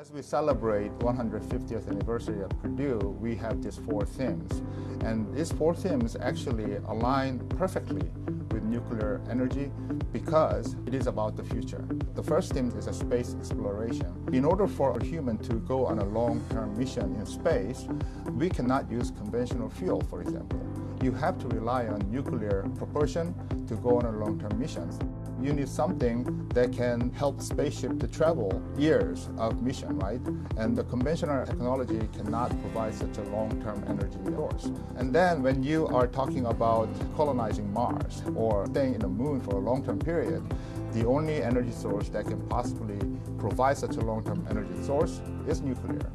As we celebrate 150th anniversary of Purdue, we have these four themes. And these four themes actually align perfectly with nuclear energy because it is about the future. The first theme is a space exploration. In order for a human to go on a long-term mission in space, we cannot use conventional fuel, for example. You have to rely on nuclear propulsion to go on a long-term missions you need something that can help spaceship to travel years of mission, right? And the conventional technology cannot provide such a long-term energy source. And then when you are talking about colonizing Mars or staying in the moon for a long-term period, the only energy source that can possibly provide such a long-term energy source is nuclear.